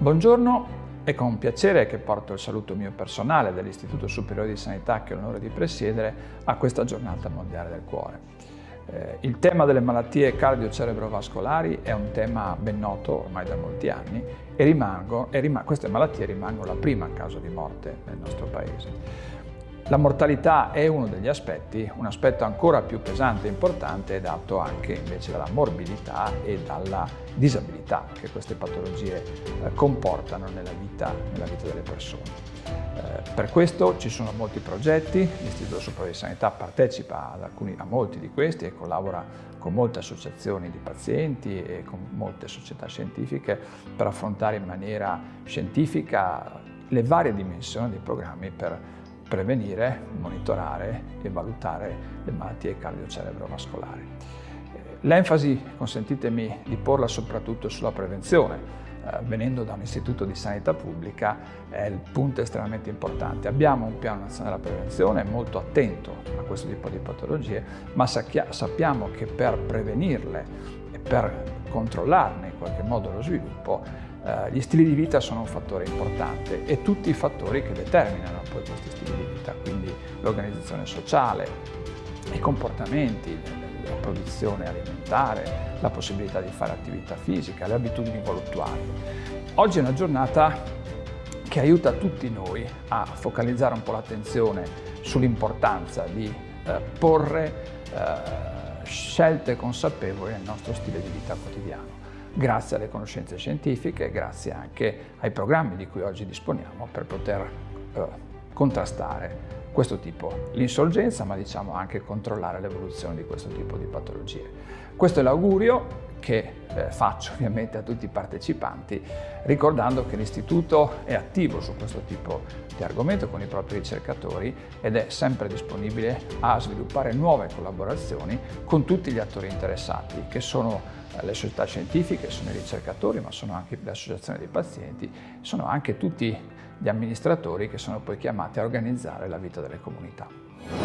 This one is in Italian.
Buongiorno, è con piacere che porto il saluto mio personale dell'Istituto Superiore di Sanità che ho l'onore di presiedere a questa giornata mondiale del cuore. Eh, il tema delle malattie cardio-cerebrovascolari è un tema ben noto ormai da molti anni e, rimango, e rim queste malattie rimangono la prima causa di morte nel nostro Paese. La mortalità è uno degli aspetti, un aspetto ancora più pesante e importante è dato anche invece dalla morbidità e dalla disabilità che queste patologie eh, comportano nella vita, nella vita, delle persone. Eh, per questo ci sono molti progetti, l'Istituto Superiore di Sanità partecipa alcuni, a molti di questi e collabora con molte associazioni di pazienti e con molte società scientifiche per affrontare in maniera scientifica le varie dimensioni dei programmi per prevenire, monitorare e valutare le malattie cardiocerebrovascolari. L'enfasi, consentitemi di porla soprattutto sulla prevenzione, eh, venendo da un istituto di sanità pubblica è il punto estremamente importante. Abbiamo un piano nazionale della prevenzione molto attento a questo tipo di patologie, ma sappiamo che per prevenirle e per controllarne in qualche modo lo sviluppo eh, gli stili di vita sono un fattore importante e tutti i fattori che determinano poi questi stili di vita, quindi l'organizzazione sociale, i comportamenti, la produzione alimentare, la possibilità di fare attività fisica, le abitudini voluttuali. Oggi è una giornata che aiuta tutti noi a focalizzare un po' l'attenzione sull'importanza di eh, porre eh, scelte consapevoli nel nostro stile di vita quotidiano grazie alle conoscenze scientifiche grazie anche ai programmi di cui oggi disponiamo per poter eh, contrastare questo tipo, l'insorgenza, ma diciamo anche controllare l'evoluzione di questo tipo di patologie. Questo è l'augurio che eh, faccio ovviamente a tutti i partecipanti, ricordando che l'Istituto è attivo su questo tipo di argomento con i propri ricercatori ed è sempre disponibile a sviluppare nuove collaborazioni con tutti gli attori interessati, che sono eh, le società scientifiche, sono i ricercatori, ma sono anche le associazioni dei pazienti, sono anche tutti gli amministratori che sono poi chiamati a organizzare la vita delle comunità.